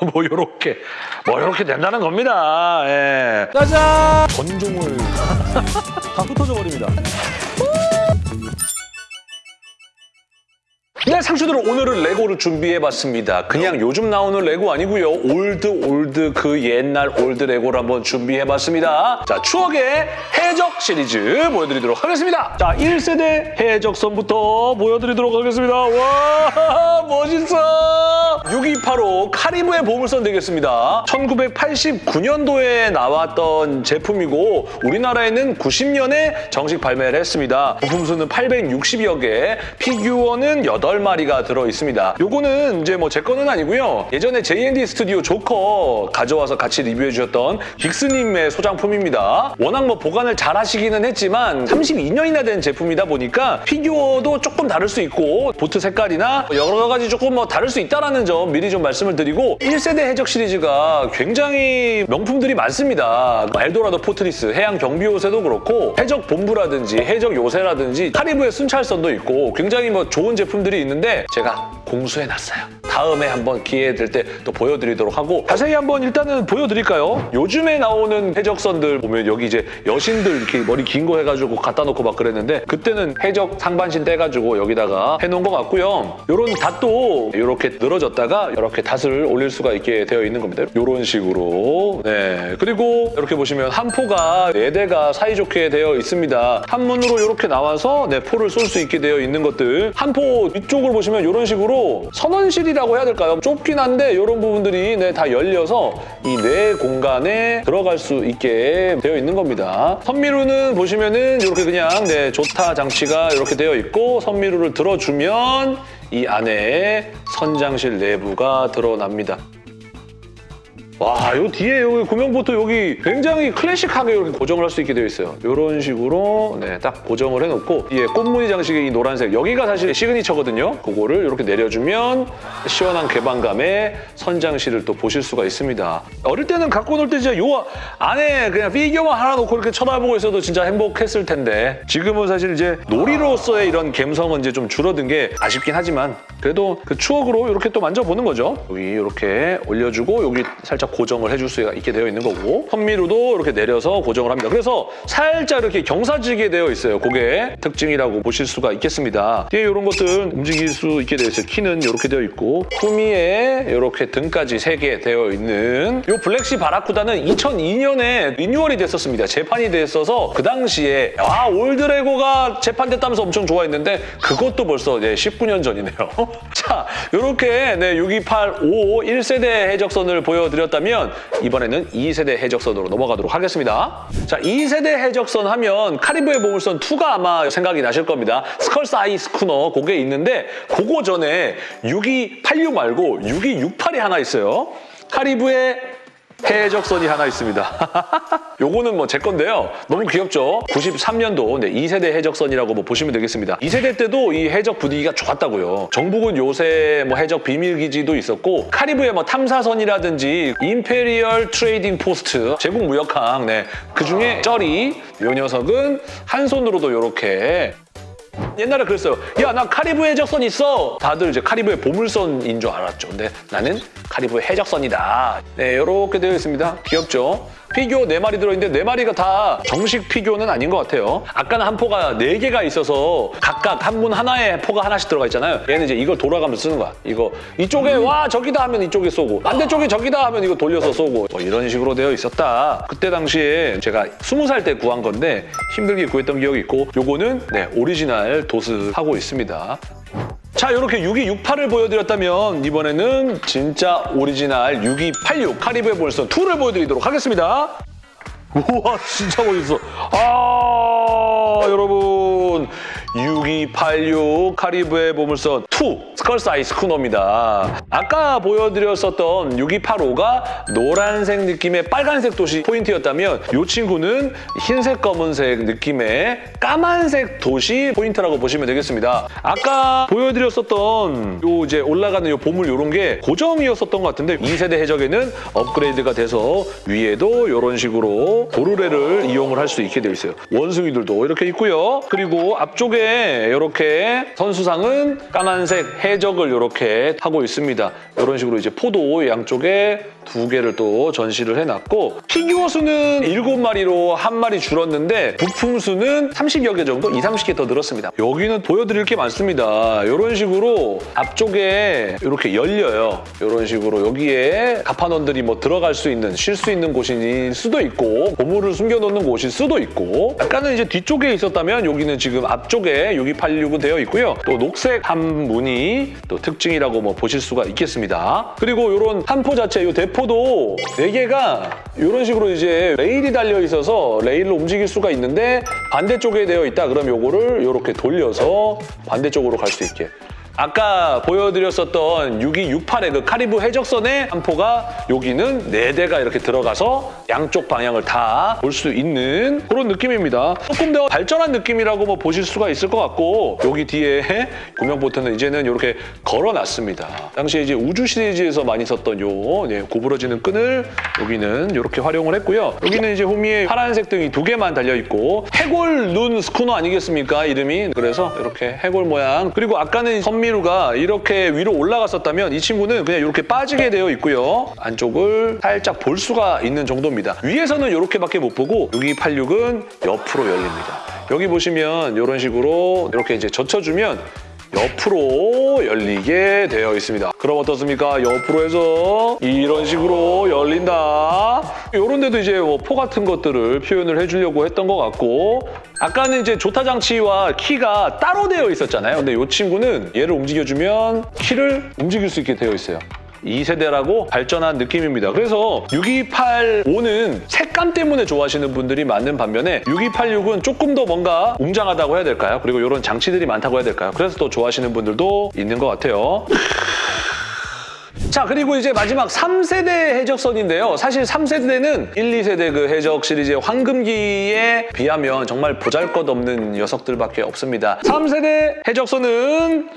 뭐 요렇게 뭐 요렇게 된다는 겁니다. 예. 짜잔! 전종을 다 흩어져 버립니다. 네, 상추들 오늘은 레고를 준비해봤습니다. 그냥 요즘 나오는 레고 아니고요. old old 그 옛날 old 레고를 한번 준비해봤습니다. 자, 추억의 해적 시리즈 보여드리도록 하겠습니다. 자, 1세대 해적선부터 보여드리도록 하겠습니다. 와, 멋있어! 6285 카리브의 보물선 되겠습니다. 1989년도에 나왔던 제품이고 우리나라에는 90년에 정식 발매를 했습니다. 부품 수는 860여 개, 피규어는 8마리 가 들어있습니다. 요거는 이제 뭐 제 거는 아니고요. 예전에 JND 스튜디오 조커 가져와서 같이 리뷰해 주셨던 긱스님의 소장품입니다. 워낙 뭐 보관을 잘 하시기는 했지만 32년이나 된 제품이다 보니까 피규어도 조금 다를 수 있고 보트 색깔이나 여러 가지 조금 뭐 다를 수 있다는 점 미리 좀 말씀을 드리고 1세대 해적 시리즈가 굉장히 명품들이 많습니다. Eldorado Fortress, 해양 경비 요새도 그렇고 해적 본부라든지 해적 요새라든지 카리브의 순찰선도 있고 굉장히 뭐 좋은 제품들이 있는데 제가 공수해놨어요. 다음에 한번 기회 될 때 또 보여드리도록 하고 자세히 한번 일단은 보여드릴까요? 요즘에 나오는 해적선들 보면 여기 이제 여신들 이렇게 머리 긴 거 해가지고 갖다 놓고 막 그랬는데 그때는 해적 상반신 떼가지고 여기다가 해놓은 것 같고요. 요런 닷도 이렇게 늘어졌다가 이렇게 닷을 올릴 수가 있게 되어 있는 겁니다. 이런 식으로 네 그리고 이렇게 보시면 한 포가 네 대가 사이좋게 되어 있습니다. 한 문으로 이렇게 나와서 네 포를 쏠 수 있게 되어 있는 것들 한 포 위쪽을 보시면 이런 식으로 선원실이라고 해야 될까요? 좁긴 한데 이런 부분들이 네, 다 열려서 이 뇌 공간에 들어갈 수 있게 되어 있는 겁니다. 선미루는 보시면은 이렇게 그냥 네, 조타 장치가 이렇게 되어 있고 선미루를 들어주면 이 안에 선장실 내부가 드러납니다. 와, 요 뒤에 여기 구명보트 여기 굉장히 클래식하게 이렇게 고정을 할 수 있게 되어 있어요. 이런 식으로 네, 딱 고정을 해놓고 뒤에 꽃무늬 장식의 이 노란색 여기가 사실 시그니처거든요. 그거를 이렇게 내려주면 시원한 개방감에 선장실을 또 보실 수가 있습니다. 어릴 때는 갖고 놀 때 진짜 요 안에 그냥 피규어만 하나 놓고 이렇게 쳐다보고 있어도 진짜 행복했을 텐데 지금은 사실 이제 놀이로서의 이런 감성은 이제 좀 줄어든 게 아쉽긴 하지만 그래도 그 추억으로 이렇게 또 만져보는 거죠. 여기 이렇게 올려주고 여기 살짝 고정을 해줄 수가 있게 되어 있는 거고 선미루도 이렇게 내려서 고정을 합니다. 그래서 살짝 이렇게 경사지게 되어 있어요. 그게 특징이라고 보실 수가 있겠습니다. 뒤에 이런 것들 움직일 수 있게 되어 있어요. 키는 이렇게 되어 있고 후미에 이렇게 등까지 세개 되어 있는 이 블랙시 바라쿠다는 2002년에 리뉴얼이 됐었습니다. 재판이 됐어서 그 당시에 아 올드레고가 재판됐다면서 엄청 좋아했는데 그것도 벌써 이제 19년 전이네요. 자 이렇게 네, 6285 1세대 해적선을 보여드렸다 면 이번에는 2세대 해적선으로 넘어가도록 하겠습니다. 자 2세대 해적선 하면 카리브의 보물선 2가 아마 생각이 나실 겁니다. Skull's Eye Schooner 그게 있는데 그거 전에 6286 말고 6268이 하나 있어요. 카리브의 해적선이 하나 있습니다. 요거는 뭐 제 건데요. 너무 귀엽죠? 93년도 네, 2세대 해적선이라고 뭐 보시면 되겠습니다. 2세대 때도 이 해적 분위기가 좋았다고요. 정부군 요새 뭐 해적 비밀기지도 있었고 카리브의 뭐 탐사선이라든지 Imperial Trading Post, 제국 무역항 네, 그중에 쩌리 요 녀석은 한 손으로도 이렇게 옛날에 그랬어요. 야, 나 카리브 해적선 있어. 다들 이제 카리브의 보물선인 줄 알았죠. 근데 나는 카리브의 해적선이다. 네, 이렇게 되어 있습니다. 귀엽죠? 피규어 4마리 들어있는데 4마리가 다 정식 피규어는 아닌 것 같아요. 아까는 한 포가 4개가 있어서 각각 한분 하나에 포가 하나씩 들어가 있잖아요. 얘는 이제 이걸 돌아가면서 쓰는 거야. 이거 이쪽에 와 저기다 하면 이쪽에 쏘고 반대쪽에 저기다 하면 이거 돌려서 쏘고 뭐 이런 식으로 되어 있었다. 그때 당시에 제가 20살 때 구한 건데 힘들게 구했던 기억이 있고 요거는 네 오리지널 돛을 하고 있습니다. 자 이렇게 6268을 보여드렸다면 이번에는 진짜 오리지널 6286 카리브의 보물선 2를 보여드리도록 하겠습니다. 우와 진짜 멋있어. 아 여러분 6286 카리브의 보물선 2 Skull's Eye Schooner입니다. 아까 보여드렸었던 6285가 노란색 느낌의 빨간색 돛이 포인트였다면 이 친구는 흰색 검은색 느낌의 까만색 도시 포인트라고 보시면 되겠습니다. 아까 보여드렸었던 요 이제 올라가는 요 보물 이런 게 고정이었었던 것 같은데 2세대 해적에는 업그레이드가 돼서 위에도 이런 식으로 도르래를 이용을 할 수 있게 되어 있어요. 원숭이들도 이렇게 있고요. 그리고 앞쪽에 앞쪽에 이렇게 선수상은 까만색 해적을 이렇게 하고 있습니다. 이런 식으로 이제 포도 양쪽에 두 개를 또 전시를 해놨고 피규어 수는 7마리로 한 마리 줄었는데 부품 수는 30여 개 정도, 2, 30개 더 늘었습니다. 여기는 보여드릴 게 많습니다. 이런 식으로 앞쪽에 이렇게 열려요. 이런 식으로 여기에 가판원들이 뭐 들어갈 수 있는, 쉴 수 있는 곳일 수도 있고 보물을 숨겨놓는 곳일 수도 있고 약간은 이제 뒤쪽에 있었다면 여기는 지금 앞쪽에 6286은 되어 있고요. 또 녹색 한 무늬 또 특징이라고 뭐 보실 수가 있겠습니다. 그리고 이런 한포 자체, 이 대포도 4개가 이런 식으로 이제 레일이 달려 있어서 레일로 움직일 수가 있는데 반대쪽에 되어 있다 그럼 요거를 이렇게 돌려서 반대쪽으로 갈 수 있게 아까 보여드렸었던 6268의 그 카리브 해적선의 한 포가 여기는 네대가 이렇게 들어가서 양쪽 방향을 다 볼 수 있는 그런 느낌입니다. 조금 더 발전한 느낌이라고 뭐 보실 수가 있을 것 같고 여기 뒤에 구명보트는 이제는 이렇게 걸어놨습니다. 당시에 이제 우주 시리즈에서 많이 썼던 요 네, 구부러지는 끈을 여기는 이렇게 활용을 했고요. 여기는 이제 호미에 파란색 등이 두 개만 달려있고 해골 눈 스쿠너 아니겠습니까? 이름이. 그래서 이렇게 해골 모양. 그리고 아까는 선미루가 이렇게 위로 올라갔었다면 이 친구는 그냥 이렇게 빠지게 되어 있고요. 안쪽을 살짝 볼 수가 있는 정도입니다. 위에서는 이렇게밖에 못 보고 6286은 옆으로 열립니다. 여기 보시면 이런 식으로 이렇게 이제 젖혀주면 옆으로 열리게 되어 있습니다. 그럼 어떻습니까? 옆으로 해서 이런 식으로 열린다. 이런 데도 이제 뭐 포 같은 것들을 표현을 해주려고 했던 것 같고 아까는 이제 조타 장치와 키가 따로 되어 있었잖아요. 근데 이 친구는 얘를 움직여주면 키를 움직일 수 있게 되어 있어요. 2세대라고 발전한 느낌입니다. 그래서 6285는 색감 때문에 좋아하시는 분들이 많은 반면에 6286은 조금 더 뭔가 웅장하다고 해야 될까요? 그리고 이런 장치들이 많다고 해야 될까요? 그래서 또 좋아하시는 분들도 있는 것 같아요. 자 그리고 이제 마지막 3세대 해적선인데요. 사실 3세대는 1, 2세대 그 해적 시리즈의 황금기에 비하면 정말 보잘것없는 녀석들밖에 없습니다. 3세대 해적선은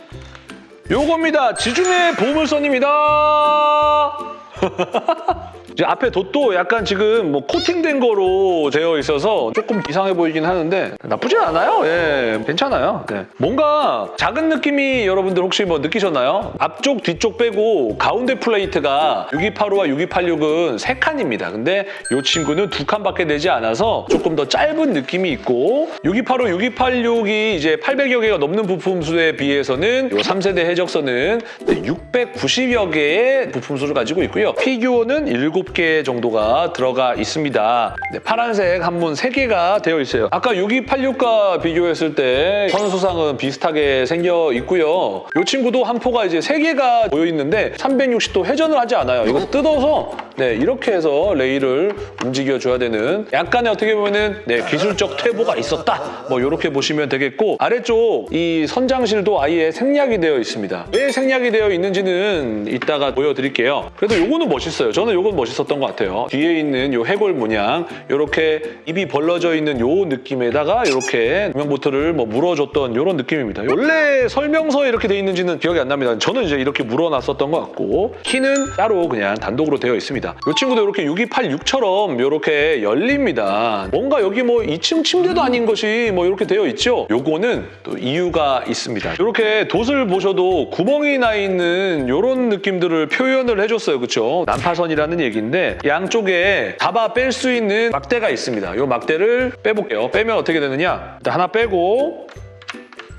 요겁니다. 지중해 보물선입니다. 이제 앞에 돛도 약간 지금 뭐 코팅된 거로 되어 있어서 조금 이상해 보이긴 하는데 나쁘지 않아요. 예, 괜찮아요. 네. 뭔가 작은 느낌이 여러분들 혹시 뭐 느끼셨나요? 앞쪽, 뒤쪽 빼고 가운데 플레이트가 6285와 6286은 세칸입니다 근데 이 친구는 두 칸밖에 되지 않아서 조금 더 짧은 느낌이 있고 6285, 6286이 이제 800여 개가 넘는 부품 수에 비해서는 이 3세대 해적선은 690여 개의 부품 수를 가지고 있고요. 피규어는 7개 정도가 들어가 있습니다. 네, 파란색 한문 3개가 되어 있어요. 아까 6286과 비교했을 때 선수상은 비슷하게 생겨 있고요. 이 친구도 한 포가 이제 3개가 보여 있는데 360도 회전을 하지 않아요. 이거 뜯어서 네, 이렇게 해서 레일을 움직여줘야 되는 약간의 어떻게 보면은 네, 기술적 퇴보가 있었다. 뭐 이렇게 보시면 되겠고 아래쪽 이 선장실도 아예 생략이 되어 있습니다. 왜 생략이 되어 있는지는 이따가 보여드릴게요. 그래도 요거 는 멋있어요. 저는 요건 멋있었던 것 같아요. 뒤에 있는 요 해골 문양 이렇게 입이 벌러져 있는 요 느낌에다가 이렇게 구명보트를 뭐 물어줬던 이런 느낌입니다. 원래 설명서에 이렇게 돼 있는지는 기억이 안 납니다. 저는 이제 이렇게 물어놨었던 것 같고 키는 따로 그냥 단독으로 되어 있습니다. 이 친구도 이렇게 6286처럼 이렇게 열립니다. 뭔가 여기 뭐 2층 침대도 아닌 것이 뭐 이렇게 되어 있죠? 요거는 또 이유가 있습니다. 이렇게 돛을 보셔도 구멍이 나 있는 이런 느낌들을 표현을 해줬어요. 그렇죠? 난파선이라는 얘기인데 양쪽에 잡아 뺄 수 있는 막대가 있습니다. 이 막대를 빼볼게요. 빼면 어떻게 되느냐? 일단 하나 빼고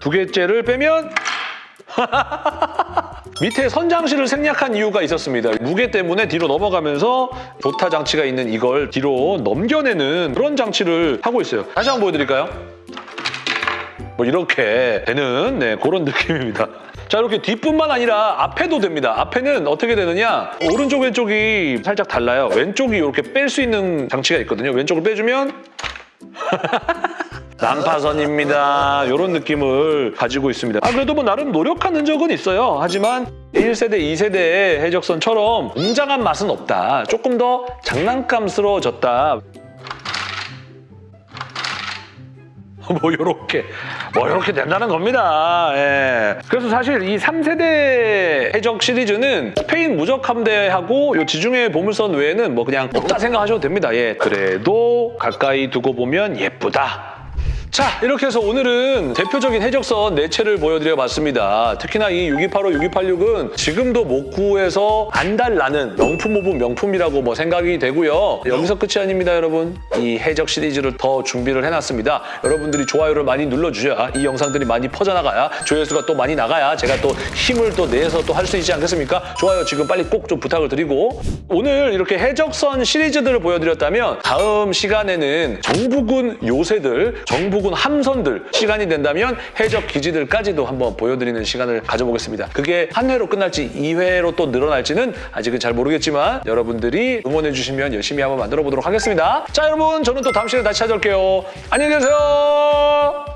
두 개째를 빼면 밑에 선장실을 생략한 이유가 있었습니다. 무게 때문에 뒤로 넘어가면서 조타 장치가 있는 이걸 뒤로 넘겨내는 그런 장치를 하고 있어요. 다시 한번 보여드릴까요? 뭐 이렇게 되는 네, 그런 느낌입니다. 자 이렇게 뒷뿐만 아니라 앞에도 됩니다. 앞에는 어떻게 되느냐 오른쪽 왼쪽이 살짝 달라요. 왼쪽이 이렇게 뺄 수 있는 장치가 있거든요. 왼쪽을 빼주면 난파선입니다. 이런 느낌을 가지고 있습니다. 아 그래도 뭐 나름 노력한 흔적은 있어요. 하지만 1세대, 2세대 해적선처럼 웅장한 맛은 없다. 조금 더 장난감스러워졌다. 뭐 요렇게 뭐 요렇게 된다는 겁니다. 예. 그래서 사실 이 3세대 해적 시리즈는 스페인 무적 함대하고 요 지중해 보물선 외에는 뭐 그냥 없다 생각하셔도 됩니다. 예. 그래도 가까이 두고 보면 예쁘다. 자, 이렇게 해서 오늘은 대표적인 해적선 네 채를 보여드려봤습니다. 특히나 이 6285, 6286은 지금도 못 구해서 안달나는 명품 of 명품이라고 뭐 생각이 되고요. 여기서 끝이 아닙니다, 여러분. 이 해적 시리즈를 더 준비를 해놨습니다. 여러분들이 좋아요를 많이 눌러주셔야 이 영상들이 많이 퍼져나가야 조회수가 또 많이 나가야 제가 또 힘을 또 내서 또 할 수 있지 않겠습니까? 좋아요 지금 빨리 꼭 좀 부탁을 드리고 오늘 이렇게 해적선 시리즈들을 보여드렸다면 다음 시간에는 정부군 요새들, 정부 군 함선들 시간이 된다면 해적 기지들까지도 한번 보여드리는 시간을 가져보겠습니다. 그게 한 회로 끝날지 2회로 또 늘어날지는 아직은 잘 모르겠지만 여러분들이 응원해 주시면 열심히 한번 만들어 보도록 하겠습니다. 자 여러분 저는 또 다음 시간에 다시 찾아올게요. 안녕히 계세요.